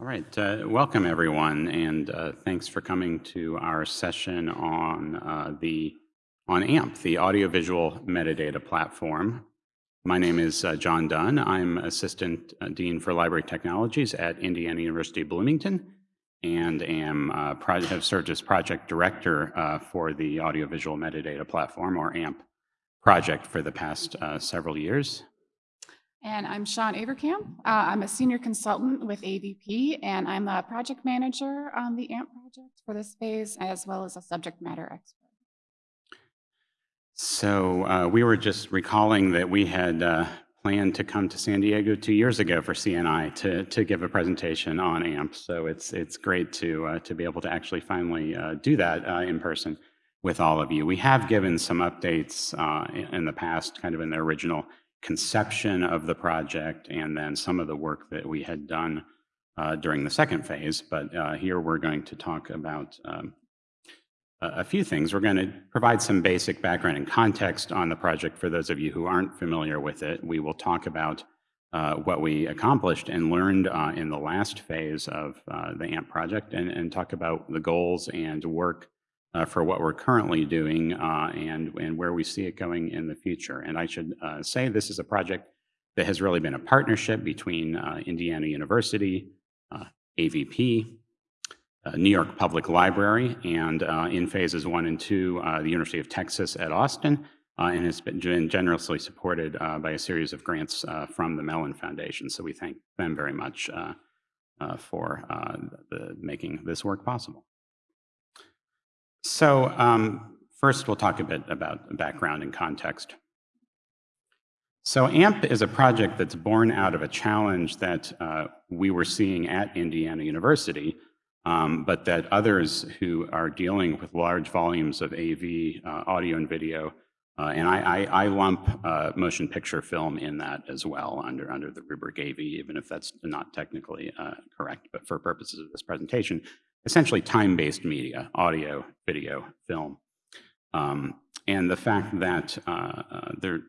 All right, uh, welcome everyone, and uh, thanks for coming to our session on uh, the on AMP, the audiovisual metadata platform. My name is uh, John Dunn. I'm Assistant uh, Dean for Library Technologies at Indiana University Bloomington, and am uh, have served as project director for the audiovisual metadata platform, or AMP, project for the past several years. And I'm Sean Averkamp. Uh, I'm a senior consultant with AVP, and I'm a project manager on the AMP project for this phase, as well as a subject matter expert. So uh, we were just recalling that we had uh, planned to come to San Diego two years ago for CNI to, to give a presentation on AMP. So it's, it's great to, uh, to be able to actually finally uh, do that uh, in person with all of you. We have given some updates in the past, kind of in the original conception of the project and then some of the work that we had done uh, during the second phase. But uh, here we're going to talk about um, a few things. We're going to provide some basic background and context on the project for those of you who aren't familiar with it. We will talk about uh, what we accomplished and learned uh, in the last phase of uh, the AMP project and, and talk about the goals and work uh, for what we're currently doing uh, and, and where we see it going in the future. And I should uh, say this is a project that has really been a partnership between uh, Indiana University, uh, AVP, uh, New York Public Library, and in phases one and two, the University of Texas at Austin, and has been generously supported by a series of grants from the Mellon Foundation. So we thank them very much for the, making this work possible. So um, first, we'll talk a bit about background and context. So AMP is a project that's born out of a challenge that uh, we were seeing at Indiana University, um, but that others who are dealing with large volumes of AV, uh, audio and video, uh, and I, I, I lump uh, motion picture film in that as well under, under the rubric AV, even if that's not technically uh, correct, but for purposes of this presentation, essentially time-based media, audio, video, film. Um, and the fact that uh, uh, there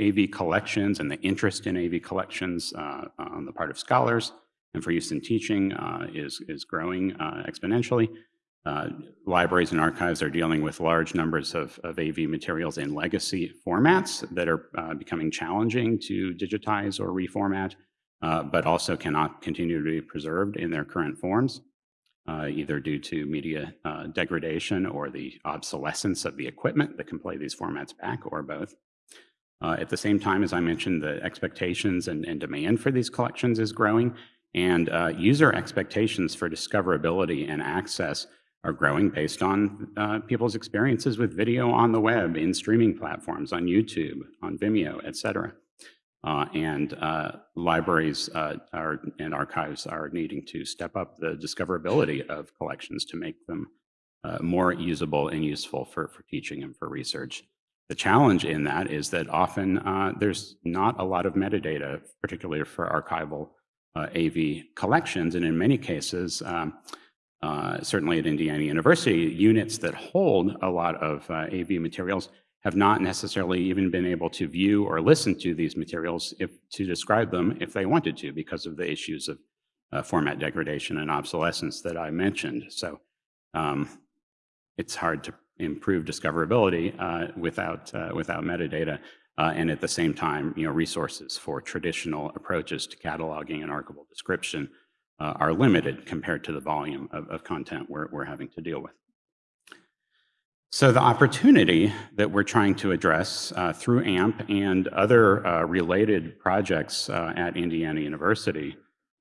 AV collections and the interest in AV collections uh, on the part of scholars and for use in teaching uh, is, is growing uh, exponentially. Uh, libraries and archives are dealing with large numbers of, of AV materials in legacy formats that are becoming challenging to digitize or reformat, but also cannot continue to be preserved in their current forms uh, either due to media uh, degradation or the obsolescence of the equipment that can play these formats back or both. Uh, at the same time, as I mentioned, the expectations and, and demand for these collections is growing and uh, user expectations for discoverability and access are growing based on uh, people's experiences with video on the web, in streaming platforms, on YouTube, on Vimeo, et cetera. Uh, and uh, libraries uh, are, and archives are needing to step up the discoverability of collections to make them uh, more usable and useful for, for teaching and for research. The challenge in that is that often uh, there's not a lot of metadata, particularly for archival uh, AV collections, and in many cases, um, certainly at Indiana University, units that hold a lot of AV materials have not necessarily even been able to view or listen to these materials if, to describe them if they wanted to because of the issues of uh, format degradation and obsolescence that I mentioned. So um, it's hard to improve discoverability uh, without, uh, without metadata. Uh, and at the same time, you know, resources for traditional approaches to cataloging and archival description uh, are limited compared to the volume of, of content we're, we're having to deal with. So the opportunity that we're trying to address uh, through AMP and other uh, related projects uh, at Indiana University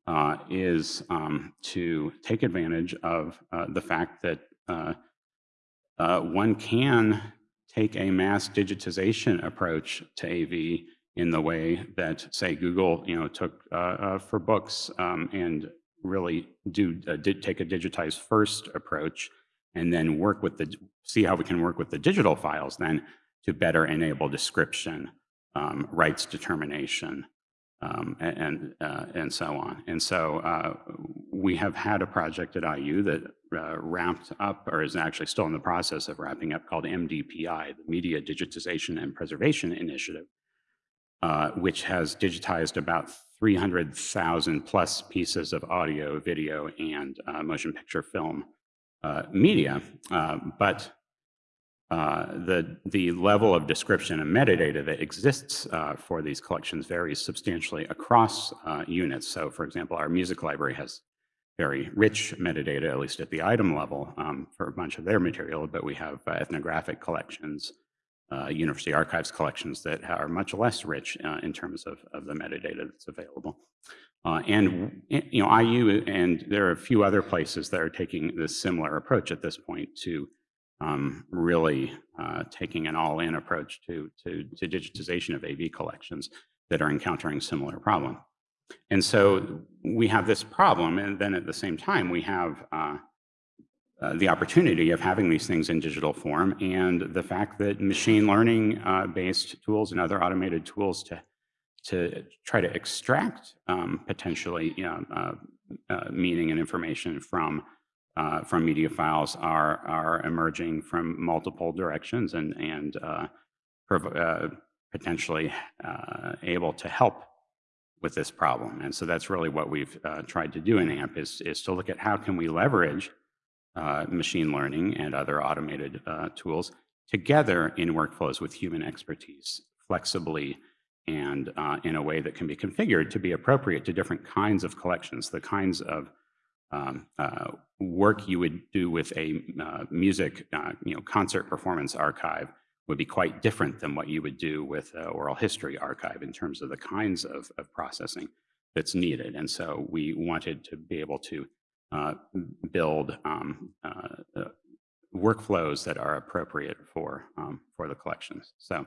uh, is um, to take advantage of uh, the fact that uh, one can take a mass digitization approach to AV in the way that, say, Google, you know, took for books um, and really do did take a digitized first approach and then work with the, see how we can work with the digital files then to better enable description, um, rights determination, um, and, uh, and so on. And so uh, we have had a project at IU that uh, wrapped up, or is actually still in the process of wrapping up, called MDPI, the Media Digitization and Preservation Initiative, uh, which has digitized about 300,000 plus pieces of audio, video, and uh, motion picture film media. Uh, but uh, the, the level of description and metadata that exists uh, for these collections varies substantially across uh, units. So for example, our music library has very rich metadata, at least at the item level, um, for a bunch of their material, but we have uh, ethnographic collections, uh, university archives collections that are much less rich uh, in terms of, of the metadata that's available. And you know, IU and there are a few other places that are taking this similar approach at this point to um, really uh, taking an all-in approach to, to, to, digitization of AV collections that are encountering similar problem. And so we have this problem, and then at the same time, we have uh, uh, the opportunity of having these things in digital form and the fact that machine learning uh, based tools and other automated tools to, to try to extract um, potentially you know, uh, uh, meaning and information from uh, from media files are, are emerging from multiple directions and, and uh, uh, potentially uh, able to help with this problem. And so that's really what we've tried to do in AMP is, is to look at how can we leverage machine learning and other automated tools together in workflows with human expertise flexibly and in a way that can be configured to be appropriate to different kinds of collections, the kinds of um, uh, work you would do with a uh, music, uh, you know, concert performance archive would be quite different than what you would do with an oral history archive in terms of the kinds of, of, processing that's needed. And so we wanted to be able to uh, build um, uh, workflows that are appropriate for, um, for the collections. So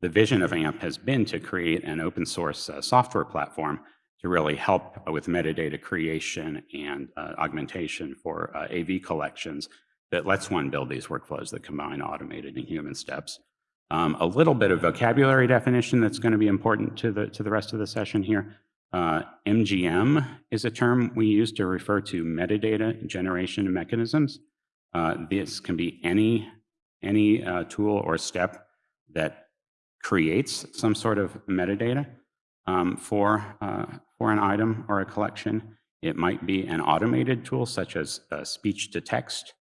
the vision of AMP has been to create an open source uh, software platform to really help with metadata creation and uh, augmentation for uh, AV collections that lets one build these workflows that combine automated and human steps. Um, a little bit of vocabulary definition that's going to be important to the, to the rest of the session here. Uh, MGM is a term we use to refer to metadata generation mechanisms. Uh, this can be any, any uh, tool or step that creates some sort of metadata um, for, uh, for an item or a collection. It might be an automated tool such as uh, speech to text.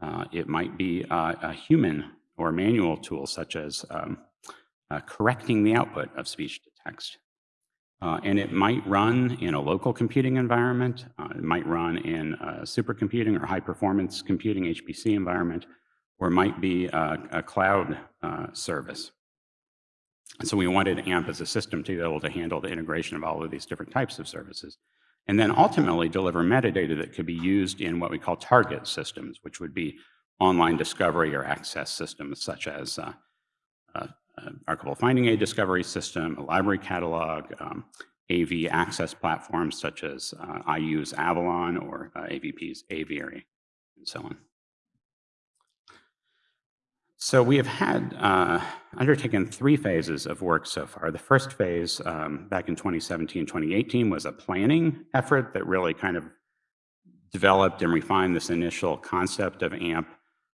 Uh, it might be uh, a human or manual tool such as um, uh, correcting the output of speech to text. Uh, and it might run in a local computing environment. it might run in a supercomputing or high performance computing HPC environment, or might be a, a cloud service. And so we wanted AMP as a system to be able to handle the integration of all of these different types of services. And then ultimately deliver metadata that could be used in what we call target systems, which would be online discovery or access systems such as uh, uh, archival finding aid discovery system, a library catalog, um, AV access platforms such as uh, IU's Avalon or uh, AVP's Aviary, and so on. So we have had uh, undertaken three phases of work so far. The first phase um, back in 2017, 2018 was a planning effort that really kind of developed and refined this initial concept of AMP,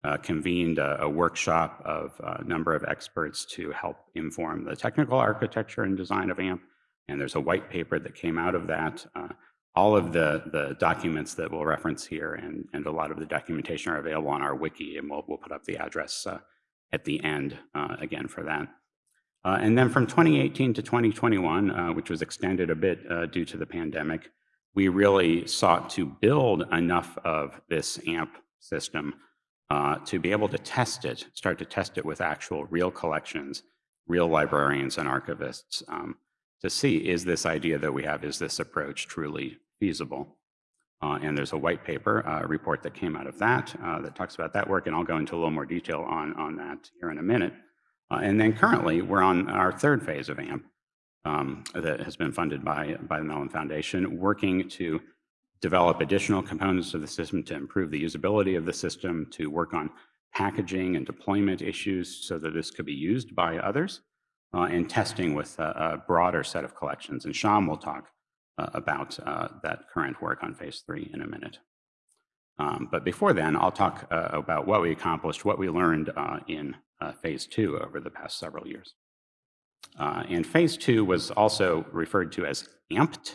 uh, convened a, a, workshop of a number of experts to help inform the technical architecture and design of AMP. And there's a white paper that came out of that. Uh, all of the, the documents that we'll reference here and, and a lot of the documentation are available on our wiki, and we'll, we'll put up the address uh, at the end uh, again for that. Uh, and then from 2018 to 2021, uh, which was extended a bit due to the pandemic, we really sought to build enough of this AMP system uh, to be able to test it, start to test it with actual real collections, real librarians and archivists um, to see is this idea that we have, is this approach truly feasible? Uh, and there's a white paper uh, report that came out of that uh, that talks about that work, and I'll go into a little more detail on, on that here in a minute. Uh, and then currently, we're on our third phase of AMP um, that has been funded by, by the Mellon Foundation, working to develop additional components of the system to improve the usability of the system, to work on packaging and deployment issues so that this could be used by others, uh, and testing with a, a broader set of collections. And Sean will talk uh, about uh, that current work on phase three in a minute. Um, but before then, I'll talk uh, about what we accomplished, what we learned uh, in uh, phase two over the past several years. Uh, and phase two was also referred to as AMPT,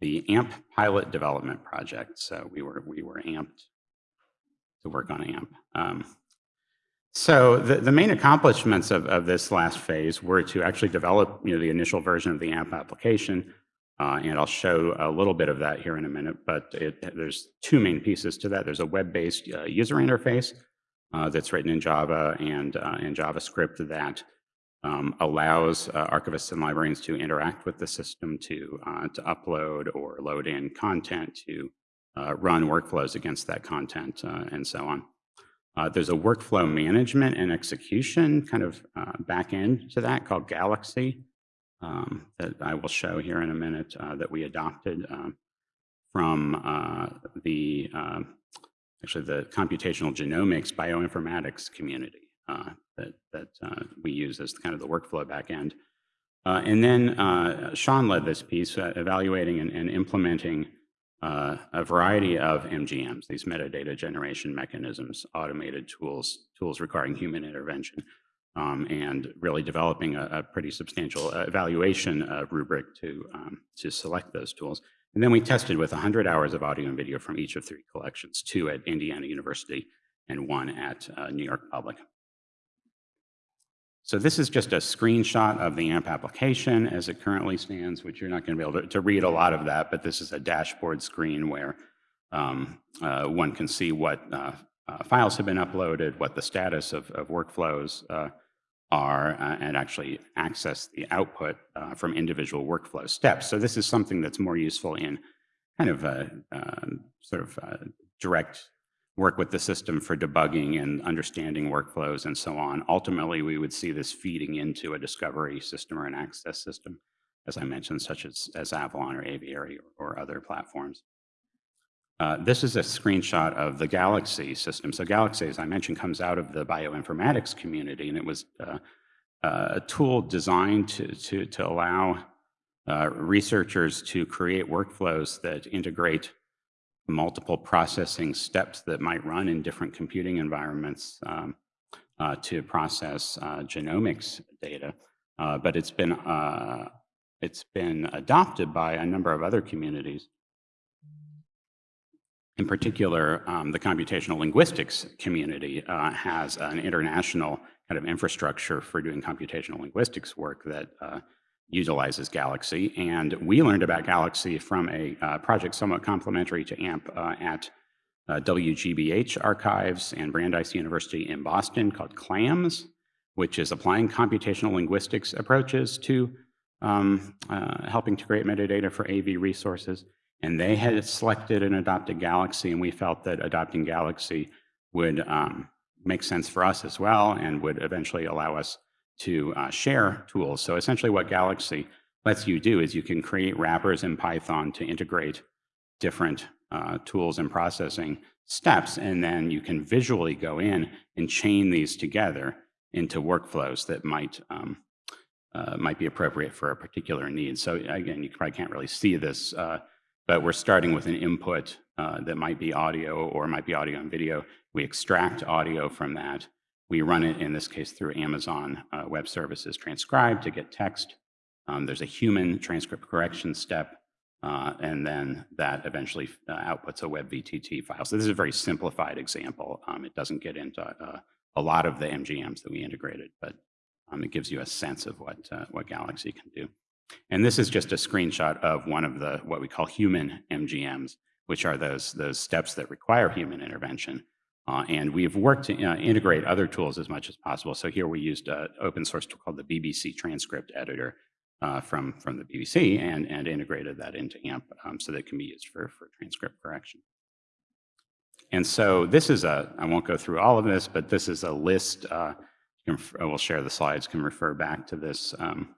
the AMP Pilot Development Project. So we were, we were amped to work on AMP. Um, so the, the main accomplishments of, of this last phase were to actually develop you know, the initial version of the AMP application, uh, and I'll show a little bit of that here in a minute, but it, there's two main pieces to that. There's a web-based uh, user interface uh, that's written in Java and, uh, and JavaScript that um, allows uh, archivists and librarians to interact with the system to, uh, to upload or load in content, to run workflows against that content, and so on. There's a workflow management and execution kind of back end to that called Galaxy um, that I will show here in a minute uh, that we adopted um, from uh, the um, actually the computational genomics bioinformatics community uh, that that uh, we use as kind of the workflow back end. and then Sean led this piece, evaluating and, and implementing uh, a variety of MGMs, these metadata generation mechanisms, automated tools, tools requiring human intervention, um, and really developing a, a pretty substantial uh, evaluation uh, rubric to, um, to select those tools. And then we tested with 100 hours of audio and video from each of three collections, two at Indiana University and one at uh, New York Public. So this is just a screenshot of the AMP application as it currently stands, which you're not going to be able to, to read a lot of that, but this is a dashboard screen where um, uh, one can see what uh, uh, files have been uploaded, what the status of, of workflows uh, are, uh, and actually access the output uh, from individual workflow steps. So this is something that's more useful in kind of a um, sort of direct work with the system for debugging and understanding workflows and so on. Ultimately, we would see this feeding into a discovery system or an access system, as I mentioned, such as, as Avalon or Aviary or, or other platforms. Uh, this is a screenshot of the Galaxy system. So Galaxy, as I mentioned, comes out of the bioinformatics community, and it was uh, uh, a tool designed to, to, to allow uh, researchers to create workflows that integrate multiple processing steps that might run in different computing environments um, uh, to process genomics data. But it's been, it's been adopted by a number of other communities. In particular, um, the computational linguistics community uh, has an international kind of infrastructure for doing computational linguistics work that uh, utilizes Galaxy. And we learned about Galaxy from a uh, project somewhat complementary to AMP uh, at uh, WGBH Archives and Brandeis University in Boston called CLAMS, which is applying computational linguistics approaches to um, uh, helping to create metadata for AV resources. And they had selected and adopted Galaxy, and we felt that adopting Galaxy would um, make sense for us as well and would eventually allow us to uh, share tools. So essentially what Galaxy lets you do is you can create wrappers in Python to integrate different uh, tools and processing steps, and then you can visually go in and chain these together into workflows that might um, uh, might be appropriate for a particular need. So again, you probably can't really see this, uh, but we're starting with an input uh, that might be audio or might be audio and video. We extract audio from that, we run it, in this case, through Amazon uh, Web Services transcribe to get text. Um, there's a human transcript correction step, uh, and then that eventually uh, outputs a web VTT file. So this is a very simplified example. Um, it doesn't get into uh, a lot of the MGMs that we integrated, but um, it gives you a sense of what, uh, what Galaxy can do. And this is just a screenshot of one of the what we call human MGMs, which are those, those steps that require human intervention. Uh, and we've worked to uh, integrate other tools as much as possible. So here we used an open source tool called the BBC Transcript Editor uh, from, from the BBC and, and integrated that into AMP um, so that it can be used for, for transcript correction. And so this is a, I won't go through all of this, but this is a list. Uh, I will share the slides, can refer back to this. Um,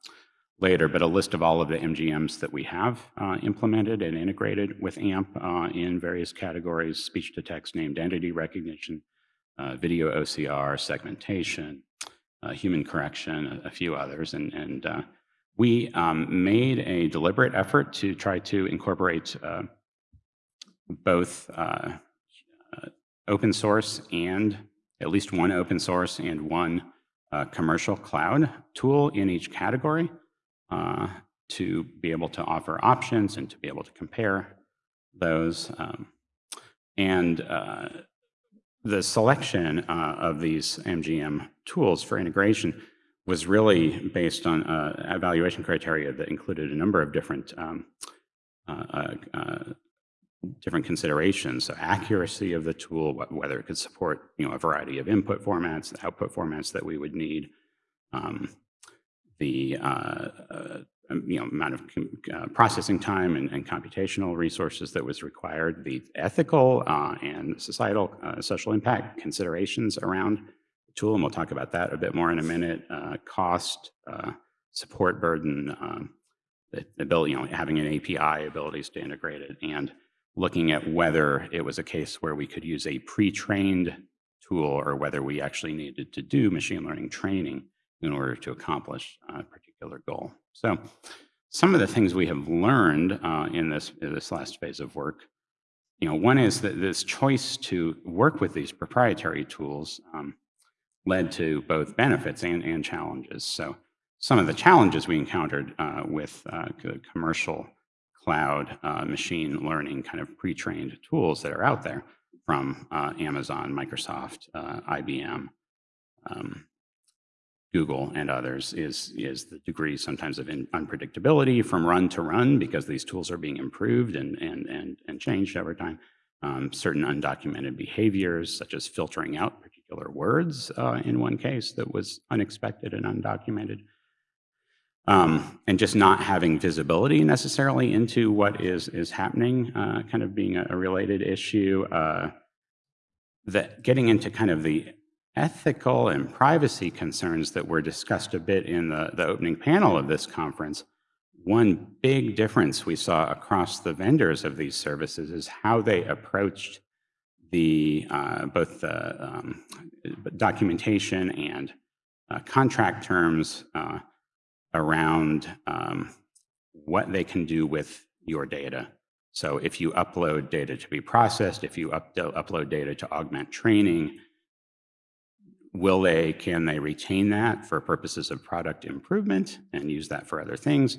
later, but a list of all of the MGMs that we have uh, implemented and integrated with AMP uh, in various categories, speech-to-text named entity recognition, uh, video OCR, segmentation, uh, human correction, a, a, few others. And, and uh, we um, made a deliberate effort to try to incorporate uh, both open source and at least one open source and one commercial cloud tool in each category uh, to be able to offer options and to be able to compare those. Um, and uh, the selection uh, of these MGM tools for integration was really based on uh, evaluation criteria that included a number of different um, uh, uh, different considerations. So accuracy of the tool, wh- whether it could support you know a variety of input formats, output formats that we would need, um, the uh, uh, um, you know amount of uh, processing time and, and computational resources that was required, the ethical uh, and societal uh, social impact considerations around the tool, and we'll talk about that a bit more in a minute. Uh, cost, support burden, um, the ability, you know, having an API abilities to integrate it, and looking at whether it was a case where we could use a pre-trained tool or whether we actually needed to do machine learning training in order to accomplish a particular goal. So some of the things we have learned uh, in, this, in this last phase of work, you know, one is that this choice to work with these proprietary tools um, led to both benefits and, and challenges. So some of the challenges we encountered uh, with uh, commercial cloud uh, machine learning kind of pre-trained tools that are out there from uh, Amazon, Microsoft, uh, IBM, um, Google, and others is, is the degree sometimes of unpredictability from run to run because these tools are being improved and, and, and, and changed over time. Um, certain undocumented behaviors, such as filtering out particular words uh, in one case that was unexpected and undocumented um, and just not having visibility necessarily into what is is happening, uh, kind of being a, a related issue. Uh, that getting into kind of the ethical and privacy concerns that were discussed a bit in the, the opening panel of this conference. One big difference we saw across the vendors of these services is how they approached the uh, both the um, documentation and uh, contract terms uh, around um, what they can do with your data. So if you upload data to be processed, if you up, upload data to augment training, will they, can they retain that for purposes of product improvement and use that for other things?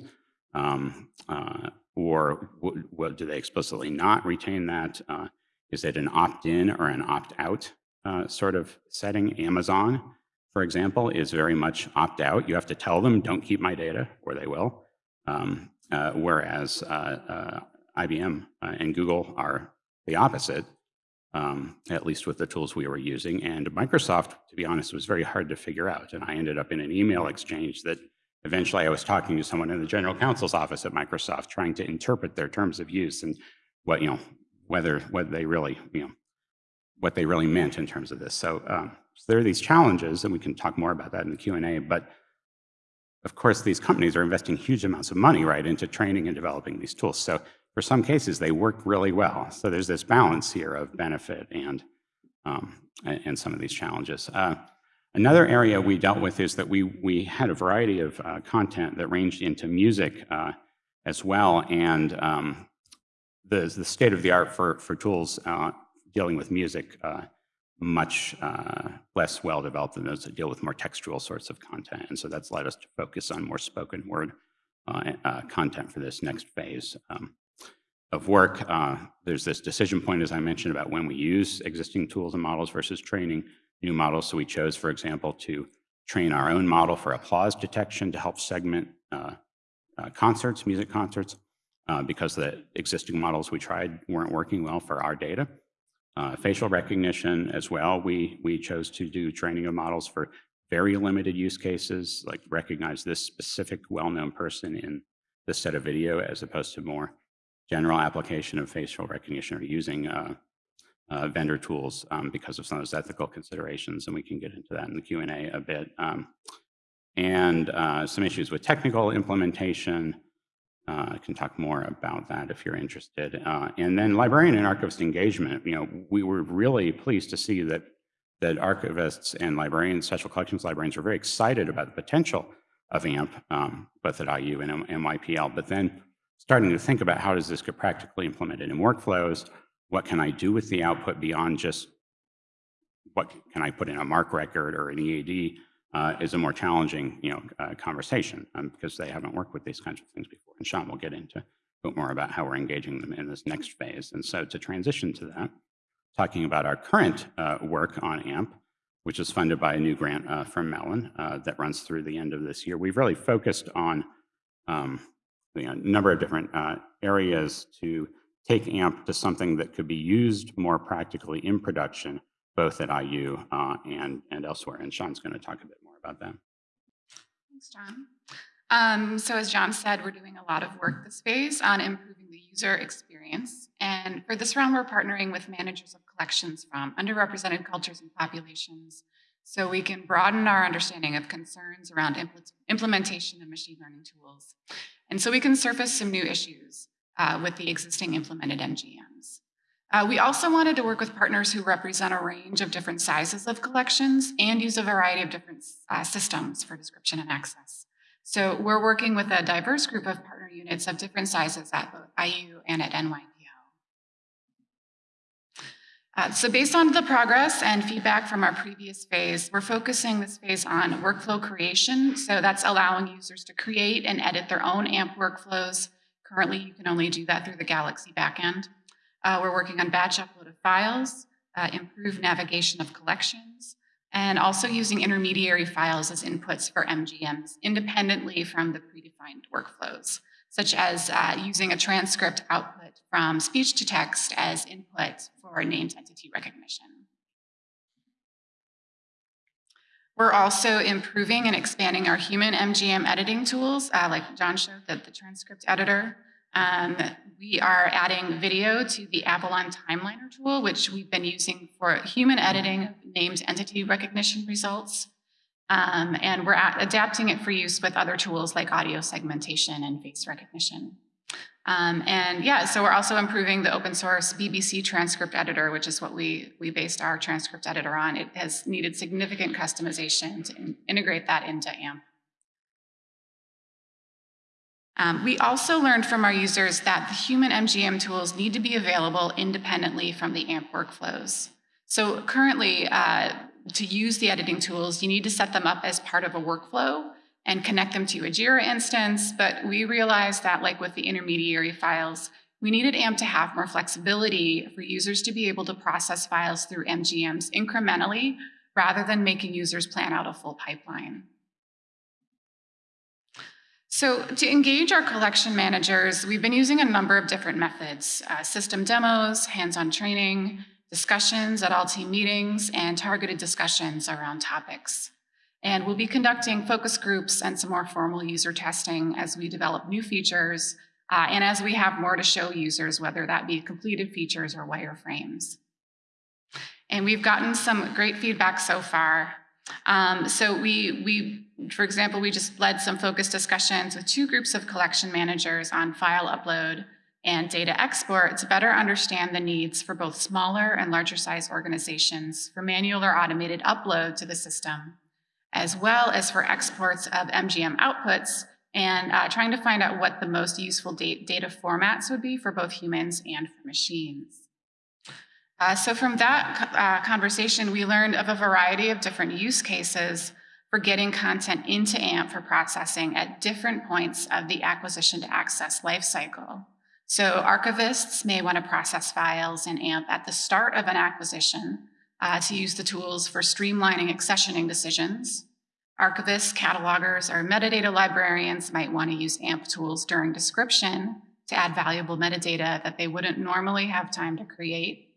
Um, uh, or w- w- do they explicitly not retain that? Uh, is it an opt-in or an opt-out uh, sort of setting? Amazon for example, is very much opt out. You have to tell them, don't keep my data, or they will. Um, uh, whereas uh, uh, IBM and Google are the opposite, um, at least with the tools we were using. And Microsoft, to be honest, was very hard to figure out. And I ended up in an email exchange that eventually I was talking to someone in the general counsel's office at Microsoft trying to interpret their terms of use and what, you know, whether, what they really, you know, what they really meant in terms of this. So, um, so there are these challenges, and we can talk more about that in the Q&A, but of course, these companies are investing huge amounts of money, right, into training and developing these tools. So for some cases, they work really well. So there's this balance here of benefit and, um, and some of these challenges. Uh, another area we dealt with is that we, we had a variety of uh, content that ranged into music uh, as well, and um, the, the state of the art for, for tools uh, dealing with music uh, much uh, less well developed than those that deal with more textual sorts of content. And so that's led us to focus on more spoken word content for this next phase um, of work. Uh, there's this decision point, as I mentioned, about when we use existing tools and models versus training new models. So we chose, for example, to train our own model for applause detection to help segment uh, uh, concerts, music concerts, uh, because the existing models we tried weren't working well for our data. Uh, facial recognition as well, we, we chose to do training of models for very limited use cases, like recognize this specific well-known person in this set of video as opposed to more general application of facial recognition or using uh, uh, vendor tools um, because of some of those ethical considerations, and we can get into that in the Q&A a bit. Um, and uh, some issues with technical implementation, uh, I can talk more about that if you're interested. Uh, and then librarian and archivist engagement. You know, we were really pleased to see that that archivists and librarians, special collections librarians, were very excited about the potential of AMP, um, both at IU and M- NYPL. But then starting to think about how does this get practically implemented in workflows? What can I do with the output beyond just what can I put in a MARC record or an EAD uh, is a more challenging, you know, uh, conversation um, because they haven't worked with these kinds of things before. And Sean will get into a bit more about how we're engaging them in this next phase. And so to transition to that, talking about our current uh, work on AMP, which is funded by a new grant uh, from Mellon uh, that runs through the end of this year. We've really focused on um, you know, a number of different uh, areas to take AMP to something that could be used more practically in production, both at IU uh, and, and elsewhere. And Sean's going to talk a bit more about that. Thanks, John. Um, so as John said, we're doing a lot of work this phase on improving the user experience. And for this round, we're partnering with managers of collections from underrepresented cultures and populations so we can broaden our understanding of concerns around impl implementation of machine learning tools. And so we can surface some new issues uh, with the existing implemented MGMs. Uh, we also wanted to work with partners who represent a range of different sizes of collections and use a variety of different uh, systems for description and access. So we're working with a diverse group of partner units of different sizes at both IU and at NYPL. Uh, so based on the progress and feedback from our previous phase, we're focusing this phase on workflow creation. So that's allowing users to create and edit their own AMP workflows. Currently, you can only do that through the Galaxy backend. Uh, we're working on batch upload of files, uh, improved navigation of collections, and also using intermediary files as inputs for MGMs independently from the predefined workflows, such as uh, using a transcript output from speech to text as input for named entity recognition. We're also improving and expanding our human MGM editing tools, uh, like John showed, the, the transcript editor. Um, we are adding video to the Avalon Timeliner tool, which we've been using for human editing named entity recognition results. Um, and we're adapting it for use with other tools like audio segmentation and face recognition. Um, and yeah, so we're also improving the open source BBC transcript editor, which is what we, we based our transcript editor on. It has needed significant customization to in integrate that into AMP. Um, we also learned from our users that the human MGM tools need to be available independently from the AMP workflows. So currently, uh, to use the editing tools, you need to set them up as part of a workflow and connect them to a JIRA instance, but we realized that like with the intermediary files, we needed AMP to have more flexibility for users to be able to process files through MGMs incrementally rather than making users plan out a full pipeline. So to engage our collection managers, we've been using a number of different methods, uh, system demos, hands-on training, discussions at all team meetings, and targeted discussions around topics. And we'll be conducting focus groups and some more formal user testing as we develop new features uh, and as we have more to show users, whether that be completed features or wireframes. And we've gotten some great feedback so far. Um, so we, we for example, we just led some focused discussions with two groups of collection managers on file upload and data export to better understand the needs for both smaller and larger size organizations for manual or automated upload to the system, as well as for exports of MGM outputs and uh, trying to find out what the most useful data formats would be for both humans and for machines. Uh, so from that uh, conversation, we learned of a variety of different use cases for getting content into AMP for processing at different points of the acquisition to access lifecycle. So archivists may want to process files in AMP at the start of an acquisition uh, to use the tools for streamlining accessioning decisions. Archivists, catalogers, or metadata librarians might want to use AMP tools during description to add valuable metadata that they wouldn't normally have time to create.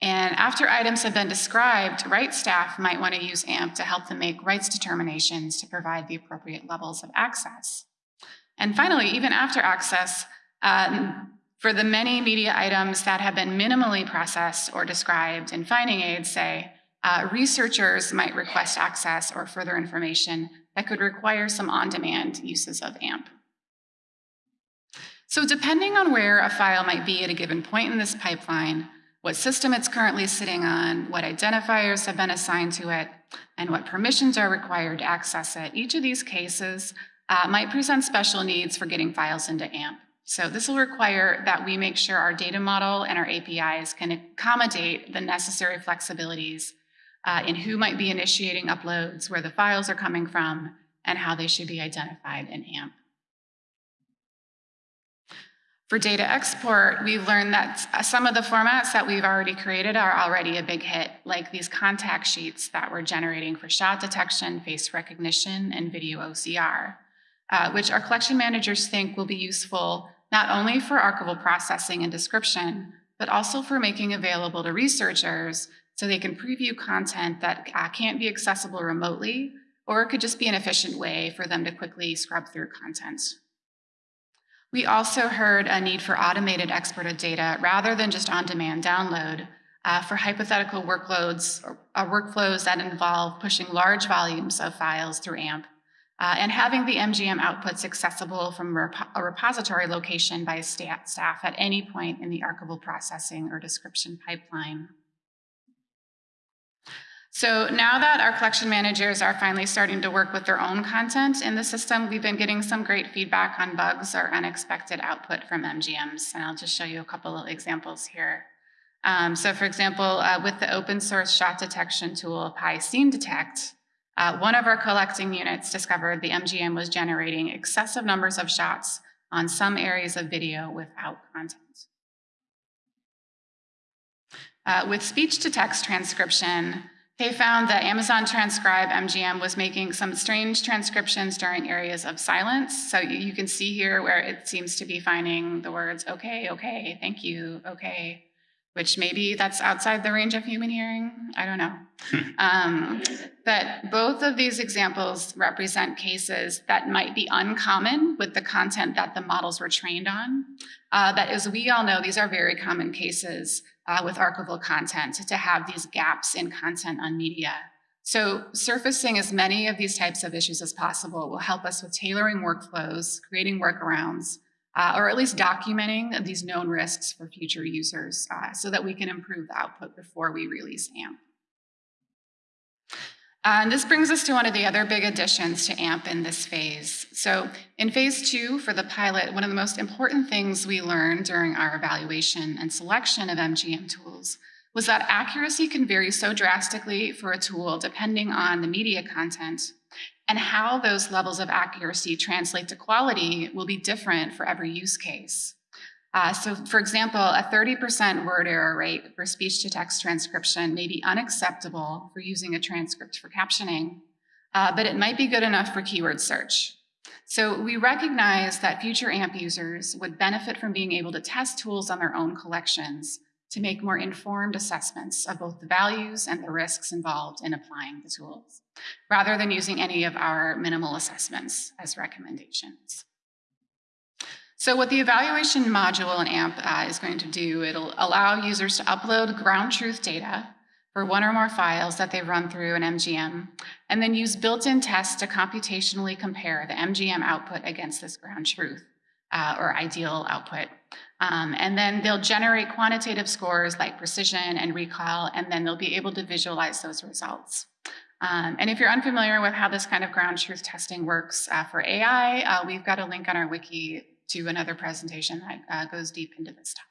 And after items have been described, rights staff might want to use AMP to help them make rights determinations to provide the appropriate levels of access. And finally, even after access, um, for the many media items that have been minimally processed or described in finding aids, say, uh, researchers might request access or further information that could require some on-demand uses of AMP. So depending on where a file might be at a given point in this pipeline, what system it's currently sitting on, what identifiers have been assigned to it, and what permissions are required to access it. Each of these cases uh, might present special needs for getting files into AMP. So this will require that we make sure our data model and our APIs can accommodate the necessary flexibilities uh, in who might be initiating uploads, where the files are coming from, and how they should be identified in AMP. For data export, we've learned that some of the formats that we've already created are already a big hit, like these contact sheets that we're generating for shot detection, face recognition, and video OCR, uh, which our collection managers think will be useful not only for archival processing and description, but also for making available to researchers so they can preview content that uh, can't be accessible remotely, or it could just be an efficient way for them to quickly scrub through content. We also heard a need for automated export of data rather than just on-demand download uh, for hypothetical workloads or uh, workflows that involve pushing large volumes of files through AMP uh, and having the MGM outputs accessible from a repository location by staff at any point in the archival processing or description pipeline. So now that our collection managers are finally starting to work with their own content in the system, we've been getting some great feedback on bugs or unexpected output from MGMs. And I'll just show you a couple of examples here. Um, so for example, uh, with the open source shot detection tool PySceneDetect, uh, one of our collecting units discovered the MGM was generating excessive numbers of shots on some areas of video without content. Uh, with speech to text transcription, they found that Amazon Transcribe MGM was making some strange transcriptions during areas of silence. So you, can see here where it seems to be finding the words, okay, okay, thank you, okay, which maybe that's outside the range of human hearing. I don't know. um, but both of these examples represent cases that might be uncommon with the content that the models were trained on. Uh, but as we all know, these are very common cases uh, with archival content to have these gaps in content on media. So surfacing as many of these types of issues as possible will help us with tailoring workflows, creating workarounds, uh, or at least documenting these known risks for future users uh, so that we can improve the output before we release AMP. And this brings us to one of the other big additions to AMP in this phase. So in phase two for the pilot, one of the most important things we learned during our evaluation and selection of MGM tools was that accuracy can vary so drastically for a tool depending on the media content and how those levels of accuracy translate to quality will be different for every use case. Uh, so for example, a 30% word error rate for speech-to-text transcription may be unacceptable for using a transcript for captioning, uh, but it might be good enough for keyword search. So we recognize that future AMP users would benefit from being able to test tools on their own collections to make more informed assessments of both the values and the risks involved in applying the tools, rather than using any of our minimal assessments as recommendations. So what the evaluation module in AMP uh, is going to do, it'll allow users to upload ground truth data for one or more files that they run through an MGM, and then use built-in tests to computationally compare the MGM output against this ground truth, uh, or ideal output. Um, and then they'll generate quantitative scores like precision and recall, and then they'll be able to visualize those results. Um, and if you're unfamiliar with how this kind of ground truth testing works uh, for AI, uh, we've got a link on our wiki to another presentation that uh, goes deep into this topic.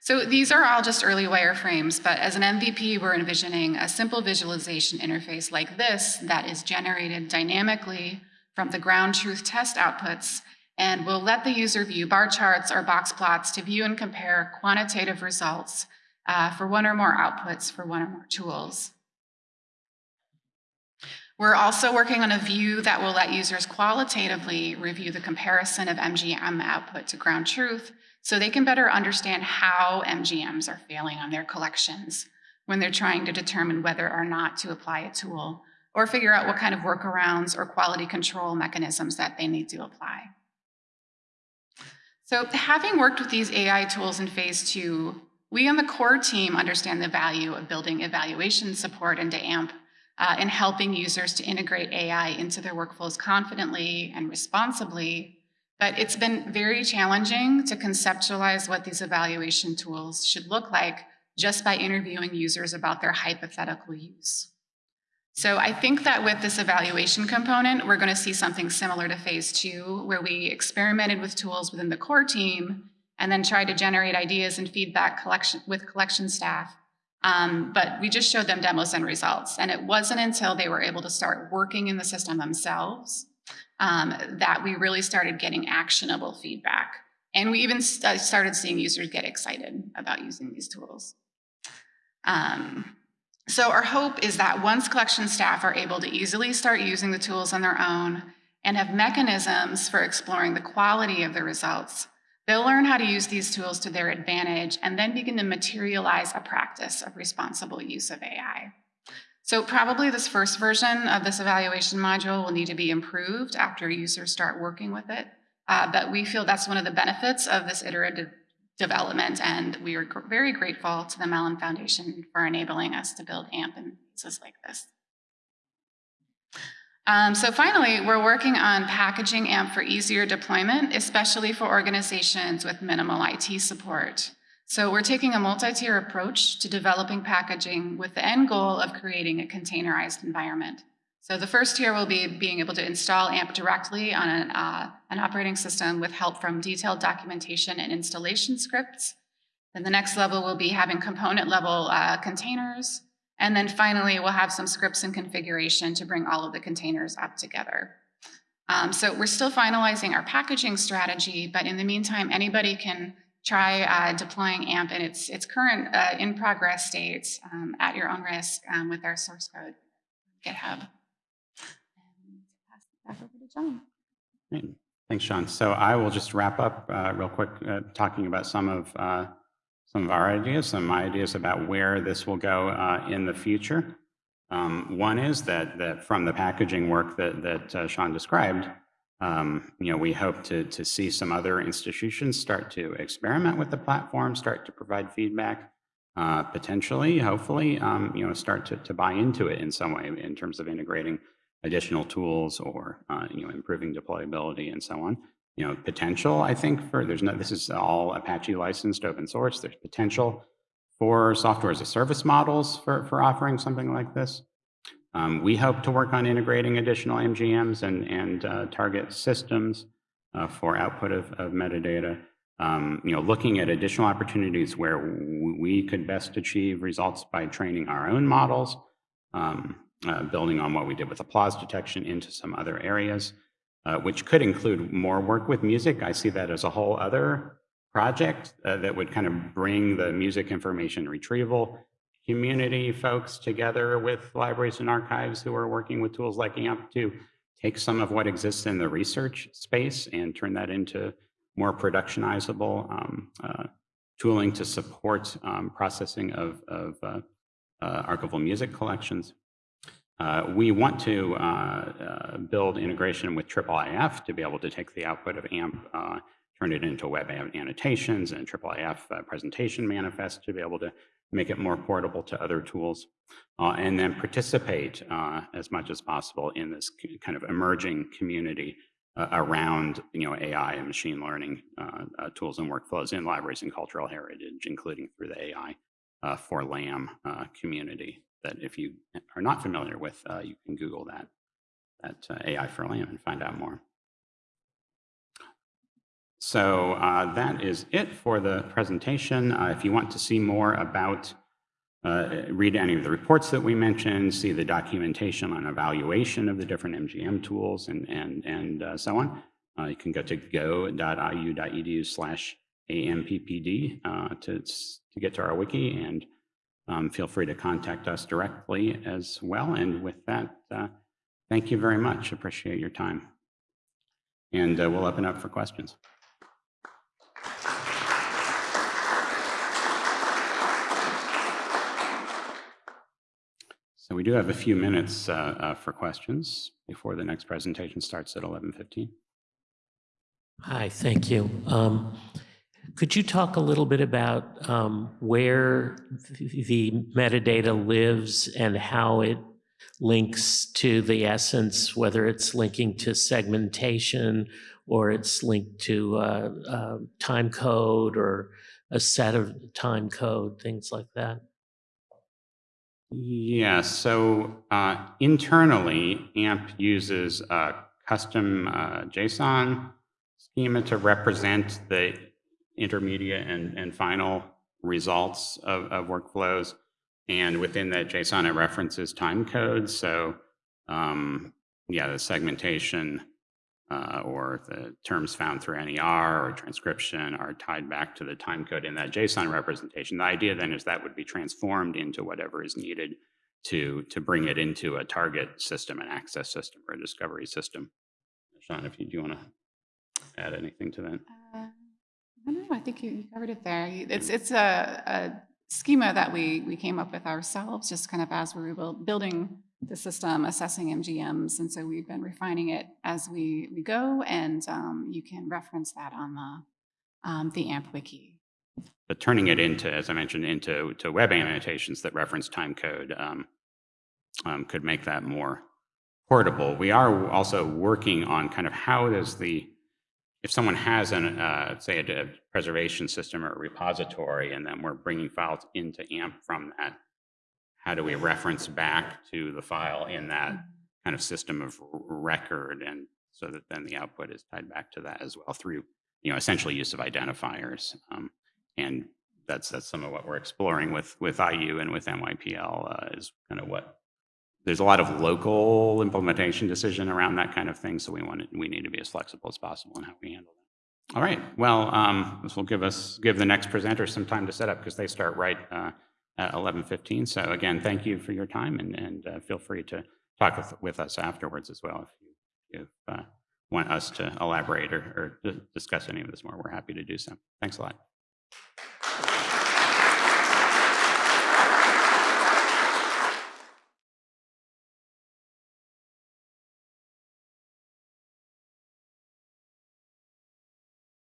So these are all just early wireframes, but as an MVP, we're envisioning a simple visualization interface like this that is generated dynamically from the ground truth test outputs and will let the user view bar charts or box plots to view and compare quantitative results uh, for one or more outputs for one or more tools. We're also working on a view that will let users qualitatively review the comparison of MGM output to ground truth so they can better understand how MGMs are failing on their collections when they're trying to determine whether or not to apply a tool or figure out what kind of workarounds or quality control mechanisms that they need to apply. So having worked with these AI tools in phase two, we on the core team understand the value of building evaluation support into AMP uh, in helping users to integrate AI into their workflows confidently and responsibly. But it's been very challenging to conceptualize what these evaluation tools should look like just by interviewing users about their hypothetical use. So I think that with this evaluation component, we're going to see something similar to phase two, where we experimented with tools within the core team and then tried to generate ideas and feedback collection with collection staff Um, but we just showed them demos and results. And it wasn't until they were able to start working in the system themselves um, that we really started getting actionable feedback. And we even st- started seeing users get excited about using these tools. Um, so our hope is that once collection staff are able to easily start using the tools on their own and have mechanisms for exploring the quality of the results, they'll learn how to use these tools to their advantage and then begin to materialize a practice of responsible use of AI. So probably this first version of this evaluation module will need to be improved after users start working with it. Uh, but we feel that's one of the benefits of this iterative development, and we are very grateful to the Mellon Foundation for enabling us to build AMP in pieces like this. Um, so finally, we're working on packaging AMP for easier deployment, especially for organizations with minimal IT support. So we're taking a multi-tier approach to developing packaging with the end goal of creating a containerized environment. So the first tier will be being able to install AMP directly on an, uh, an operating system with help from detailed documentation and installation scripts. Then the next level will be having component level uh, containers. And then finally, we'll have some scripts and configuration to bring all of the containers up together. Um, so we're still finalizing our packaging strategy, but in the meantime, anybody can try uh, deploying AMP in its, its current uh, in progress state um, at your own risk um, with our source code, GitHub. And pass it back over to John. Great. Thanks, Sean. So I will just wrap up uh, real quick, uh, talking about some of uh, some of our ideas, some my ideas about where this will go uh, in the future. Um, one is that that from the packaging work that that uh, Sean described, um, you know, we hope to to see some other institutions start to experiment with the platform, start to provide feedback, uh, potentially, hopefully, um, you know, start to to buy into it in some way in terms of integrating additional tools or uh, you know improving deployability and so on. You know potential i think for there's no this is all apache licensed open source. There's potential for software as a service models for for offering something like this. Um, we hope to work on integrating additional mgms and and uh, target systems uh, for output of, of metadata. Um, you know looking at additional opportunities where we could best achieve results by training our own models um, uh, building on what we did with applause detection into some other areas, uh, which could include more work with music. I see that as a whole other project uh, that would kind of bring the music information retrieval community folks together with libraries and archives who are working with tools like AMP to take some of what exists in the research space and turn that into more productionizable um, uh, tooling to support um, processing of, of uh, uh, archival music collections. Uh, we want to uh, uh, build integration with IIIF to be able to take the output of AMP, uh, turn it into web annotations and IIIF uh, presentation manifest to be able to make it more portable to other tools, and then participate as much as possible in this kind of emerging community around you know AI and machine learning tools and workflows in libraries and cultural heritage, including through the AI for LAM community that if you are not familiar with, uh, you can Google that, that uh, AI for LAM and find out more. So uh, that is it for the presentation. Uh, if you want to see more about, uh, read any of the reports that we mentioned, see the documentation on evaluation of the different MGM tools and, and, and uh, so on, you can go to go.iu.edu slash AMPPD to, to get to our wiki and um, feel free to contact us directly as well. And with that, uh, thank you very much. Appreciate your time. And uh, we'll open up for questions. So we do have a few minutes uh, uh for questions before the next presentation starts at 11.15. Hi, thank you. Um, could you talk a little bit about um, where the metadata lives and how it links to the essence, whether it's linking to segmentation or it's linked to uh, uh, time code or a set of time code, things like that? Yeah, so uh, internally, AMP uses a custom uh, JSON schema to represent the intermediate and, and final results of, of workflows. And within that JSON, it references time codes. So um, yeah, the segmentation uh, or the terms found through NER or transcription are tied back to the time code in that JSON representation. The idea then is that would be transformed into whatever is needed to, to bring it into a target system, an access system, or a discovery system. Sean, if you do want to add anything to that. I I think you covered it there. It's, it's a, a schema that we, we came up with ourselves, just kind of as we were buil- building the system, assessing MGMs, and so we've been refining it as we, we go, and um, you can reference that on the, um, the AMP wiki. But turning it into, as I mentioned, into to web annotations that reference time code um, um, could make that more portable. We are also working on kind of how does the, if someone has an, uh, say, a, a preservation system or a repository, and then we're bringing files into AMP from that, how do we reference back to the file in that kind of system of record, and so that then the output is tied back to that as well through, you know, essentially use of identifiers. Um, and that's that's some of what we're exploring with with IU and with NYPL uh, is kind of what there's a lot of local implementation decision around that kind of thing. So we want we need to be as flexible as possible in how we handle that. All right. Well, um, this will give us give the next presenter some time to set up because they start right uh, at 11:15. So again, thank you for your time and and uh, feel free to talk with, with us afterwards as well if you if uh, want us to elaborate or, or discuss any of this more. We're happy to do so. Thanks a lot.